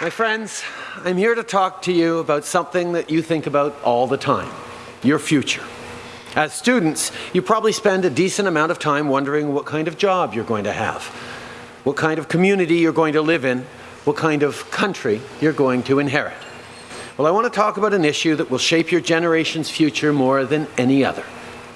My friends, I'm here to talk to you about something that you think about all the time, your future. As students, you probably spend a decent amount of time wondering what kind of job you're going to have, what kind of community you're going to live in, what kind of country you're going to inherit. Well, I want to talk about an issue that will shape your generation's future more than any other,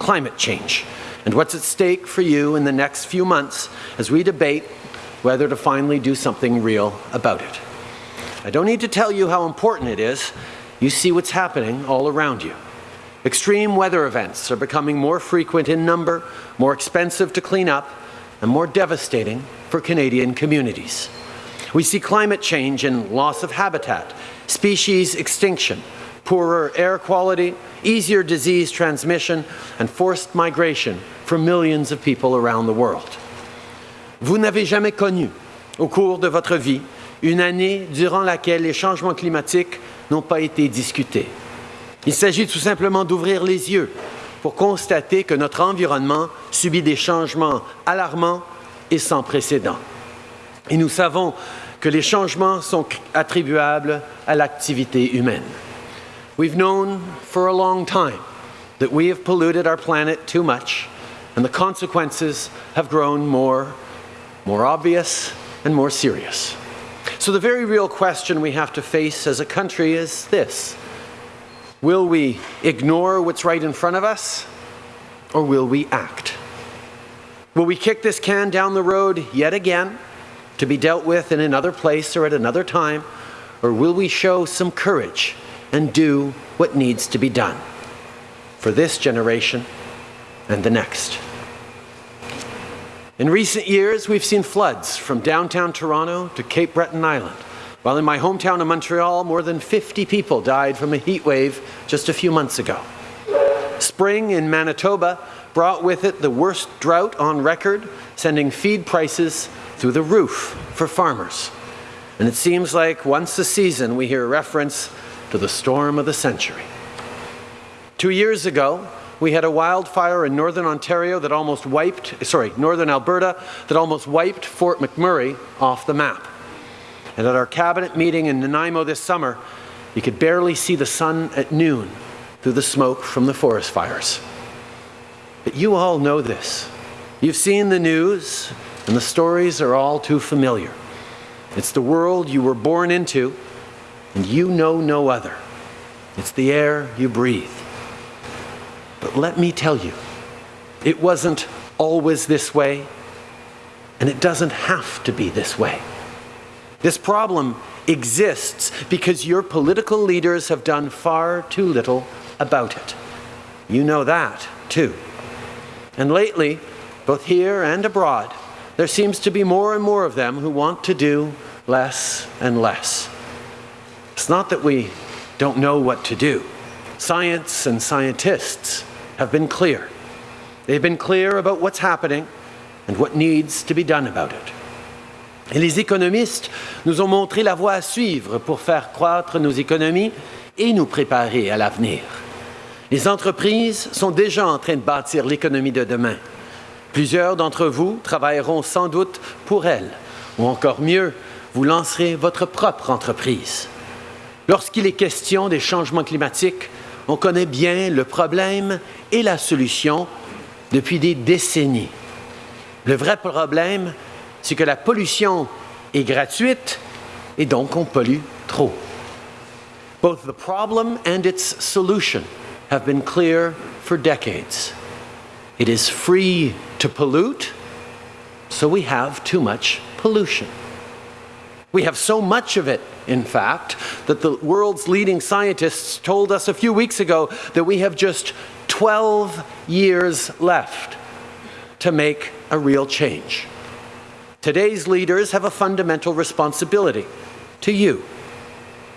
climate change, and what's at stake for you in the next few months as we debate whether to finally do something real about it. I don't need to tell you how important it is. You see what's happening all around you. Extreme weather events are becoming more frequent in number, more expensive to clean up, and more devastating for Canadian communities. We see climate change in loss of habitat, species extinction, poorer air quality, easier disease transmission, and forced migration for millions of people around the world. Vous n'avez jamais connu, au cours de votre vie, une année durant laquelle les changements climatiques n'ont pas été discutés. Il s'agit tout simplement d'ouvrir les yeux pour constater que notre environnement subit des changements alarmants et sans précédent. Et nous savons que les changements sont attribuables à l'activité humaine. We've known for a long time that we have polluted our planet too much and the consequences have grown more, more obvious and more serious. So the very real question we have to face as a country is this. Will we ignore what's right in front of us or will we act? Will we kick this can down the road yet again to be dealt with in another place or at another time or will we show some courage and do what needs to be done for this generation and the next? In recent years, we've seen floods from downtown Toronto to Cape Breton Island, while in my hometown of Montreal, more than 50 people died from a heat wave just a few months ago. Spring in Manitoba brought with it the worst drought on record, sending feed prices through the roof for farmers. And it seems like once a season we hear reference to the storm of the century. Two years ago, we had a wildfire in northern Ontario that almost wiped, sorry, northern Alberta, that almost wiped Fort McMurray off the map. And at our cabinet meeting in Nanaimo this summer, you could barely see the sun at noon through the smoke from the forest fires. But you all know this. You've seen the news, and the stories are all too familiar. It's the world you were born into, and you know no other. It's the air you breathe. But let me tell you, it wasn't always this way, and it doesn't have to be this way. This problem exists because your political leaders have done far too little about it. You know that, too. And lately, both here and abroad, there seems to be more and more of them who want to do less and less. It's not that we don't know what to do. Science and scientists have been clear. They've been clear about what's happening and what needs to be done about it. Et les économistes nous ont montré la voie à suivre pour faire croître nos économies et nous préparer à l'avenir. Les entreprises sont déjà en train de bâtir l'économie de demain. Plusieurs d'entre vous travailleront sans doute pour elle, ou encore mieux, vous lancerez votre propre entreprise. Lorsqu'il est question des changements climatiques, on connaît bien le problème et la solution depuis des décennies. Le vrai problème, c'est que la pollution est gratuite et donc on pollue trop. Both the problem and its solution have been clear for decades. It is free to pollute, so we have too much pollution. We have so much of it, in fact, that the world's leading scientists told us a few weeks ago that we have just 12 years left to make a real change. Today's leaders have a fundamental responsibility to you,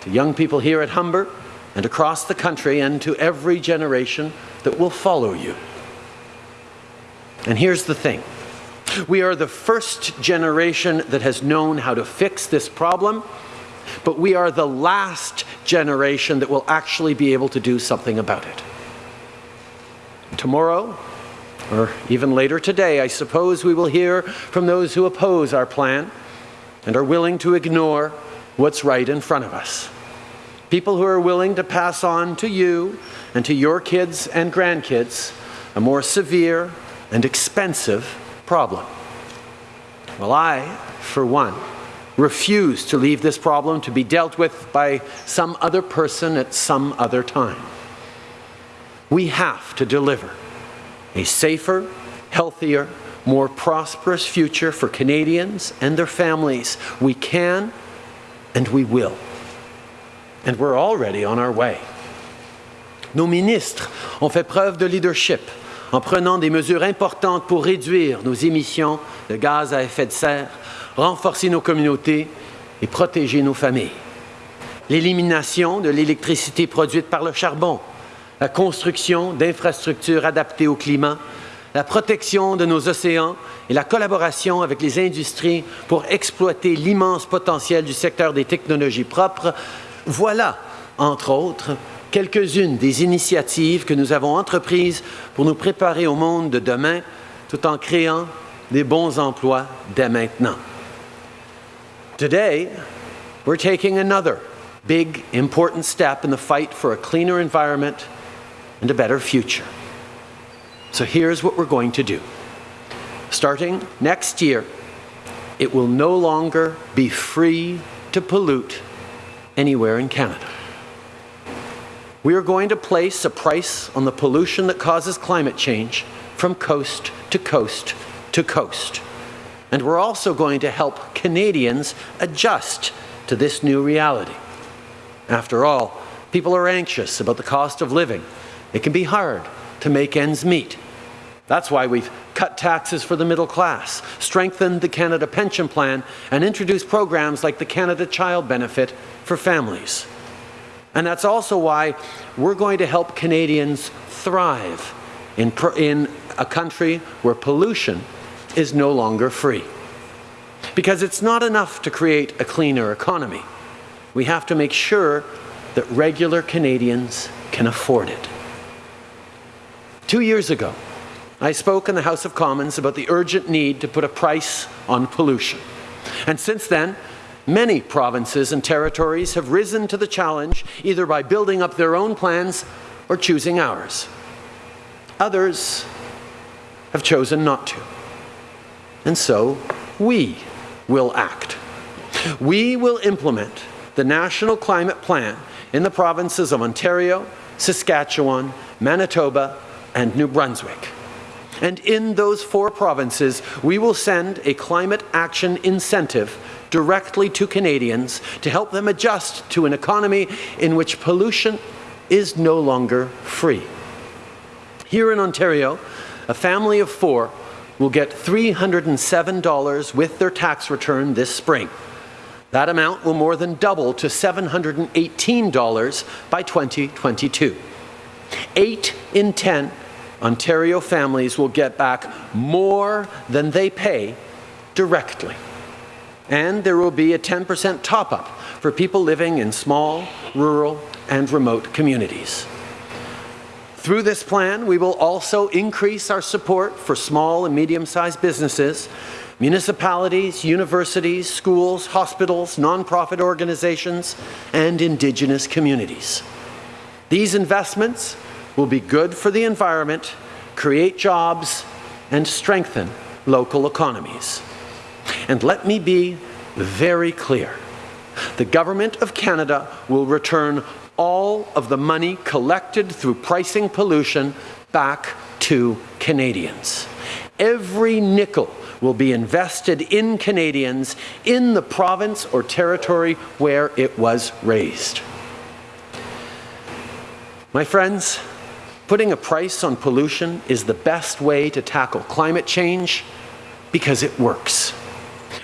to young people here at Humber and across the country and to every generation that will follow you. And here's the thing. We are the first generation that has known how to fix this problem, but we are the last generation that will actually be able to do something about it. Tomorrow, or even later today, I suppose we will hear from those who oppose our plan and are willing to ignore what's right in front of us. People who are willing to pass on to you and to your kids and grandkids a more severe and expensive problem. Well, I, for one, refuse to leave this problem to be dealt with by some other person at some other time. We have to deliver a safer, healthier, more prosperous future for Canadians and their families. We can and we will. And we're already on our way. Nos ministres ont fait preuve de leadership en prenant des mesures importantes pour réduire nos émissions de gaz à effet de serre, renforcer nos communautés et protéger nos familles. L'élimination de l'électricité produite par le charbon, la construction d'infrastructures adaptées au climat, la protection de nos océans et la collaboration avec les industries pour exploiter l'immense potentiel du secteur des technologies propres, voilà, entre autres, quelques-unes des initiatives que nous avons entreprises pour nous préparer au monde de demain tout en créant des bons emplois dès maintenant. Today, we're taking another big, important step in the fight for a cleaner environment and a better future. So here's what we're going to do. Starting next year, it will no longer be free to pollute anywhere in Canada. We are going to place a price on the pollution that causes climate change from coast to coast to coast. And we're also going to help Canadians adjust to this new reality. After all, people are anxious about the cost of living. It can be hard to make ends meet. That's why we've cut taxes for the middle class, strengthened the Canada Pension Plan, and introduced programs like the Canada Child Benefit for families. And that's also why we're going to help Canadians thrive in, in a country where pollution is no longer free. Because it's not enough to create a cleaner economy. We have to make sure that regular Canadians can afford it. Two years ago, I spoke in the House of Commons about the urgent need to put a price on pollution. And since then, Many provinces and territories have risen to the challenge either by building up their own plans or choosing ours. Others have chosen not to. And so we will act. We will implement the National Climate Plan in the provinces of Ontario, Saskatchewan, Manitoba, and New Brunswick. And in those four provinces, we will send a climate action incentive directly to Canadians to help them adjust to an economy in which pollution is no longer free. Here in Ontario, a family of four will get $307 with their tax return this spring. That amount will more than double to $718 by 2022. Eight in 10 Ontario families will get back more than they pay directly and there will be a 10% top-up for people living in small, rural, and remote communities. Through this plan, we will also increase our support for small and medium-sized businesses, municipalities, universities, schools, hospitals, nonprofit organizations, and Indigenous communities. These investments will be good for the environment, create jobs, and strengthen local economies. And let me be very clear. The Government of Canada will return all of the money collected through pricing pollution back to Canadians. Every nickel will be invested in Canadians in the province or territory where it was raised. My friends, putting a price on pollution is the best way to tackle climate change because it works.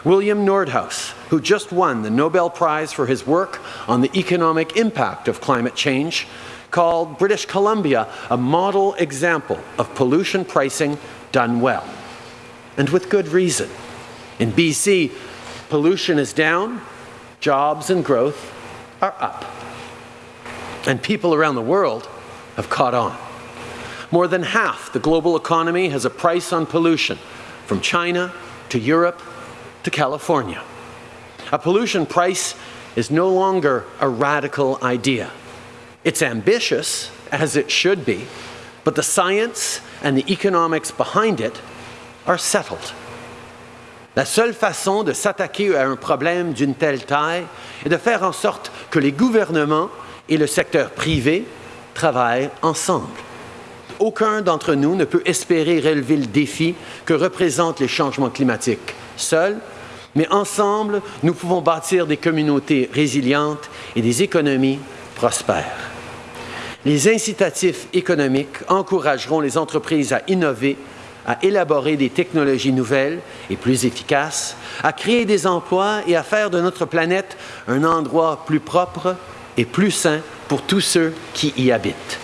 William Nordhaus, who just won the Nobel Prize for his work on the economic impact of climate change, called British Columbia a model example of pollution pricing done well. And with good reason. In BC, pollution is down, jobs and growth are up. And people around the world have caught on. More than half the global economy has a price on pollution, from China to Europe to California. A pollution price is no longer a radical idea. It's ambitious, as it should be, but the science and the economics behind it are settled. La seule façon de s'attaquer à un problème d'une telle taille est de faire en sorte que les gouvernements et le secteur privé travaillent ensemble. Aucun d'entre nous ne peut espérer relever le défi que représentent les changements climatiques seul, mais ensemble, nous pouvons bâtir des communautés résilientes et des économies prospères. Les incitatifs économiques encourageront les entreprises à innover, à élaborer des technologies nouvelles et plus efficaces, à créer des emplois et à faire de notre planète un endroit plus propre et plus sain pour tous ceux qui y habitent.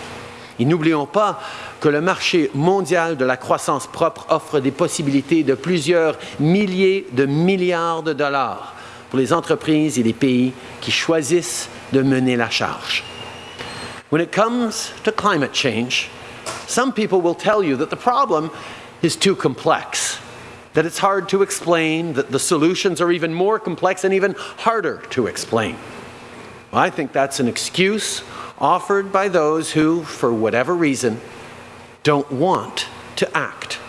Et n'oublions pas que le marché mondial de la croissance propre offre des possibilités de plusieurs milliers de milliards de dollars pour les entreprises et les pays qui choisissent de mener la charge. When it comes to climate change, some people will tell you that the problem is too complex, that it's hard to explain, that the solutions are even more complex and even harder to explain. Well, I think that's an excuse offered by those who, for whatever reason, don't want to act.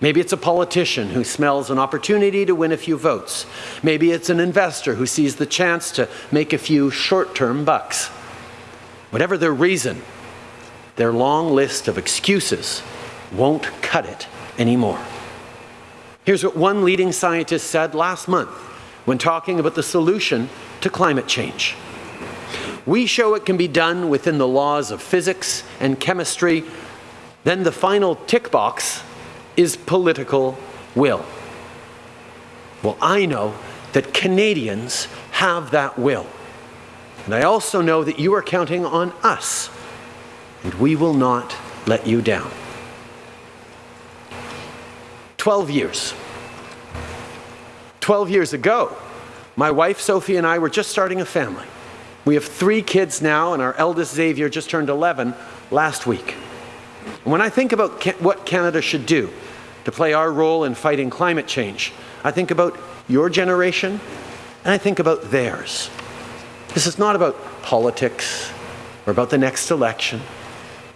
Maybe it's a politician who smells an opportunity to win a few votes. Maybe it's an investor who sees the chance to make a few short-term bucks. Whatever their reason, their long list of excuses won't cut it anymore. Here's what one leading scientist said last month when talking about the solution to climate change. We show it can be done within the laws of physics and chemistry. Then the final tick box is political will. Well, I know that Canadians have that will. And I also know that you are counting on us, and we will not let you down. 12 years. 12 years ago, my wife Sophie and I were just starting a family. We have three kids now, and our eldest Xavier just turned 11 last week. When I think about ca what Canada should do to play our role in fighting climate change, I think about your generation, and I think about theirs. This is not about politics or about the next election.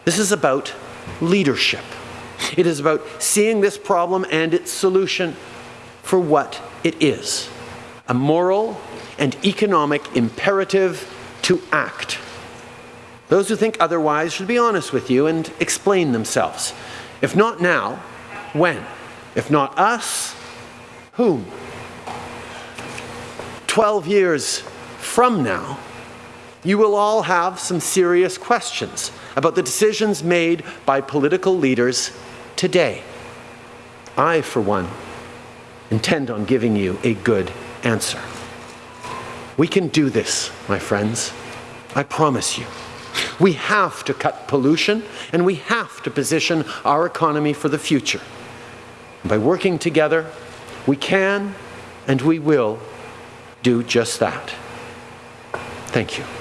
This is about leadership. It is about seeing this problem and its solution for what it is a moral and economic imperative to act. Those who think otherwise should be honest with you and explain themselves. If not now, when? If not us, whom? 12 years from now, you will all have some serious questions about the decisions made by political leaders today. I, for one, intend on giving you a good answer. We can do this, my friends. I promise you. We have to cut pollution and we have to position our economy for the future. by working together, we can and we will do just that. Thank you.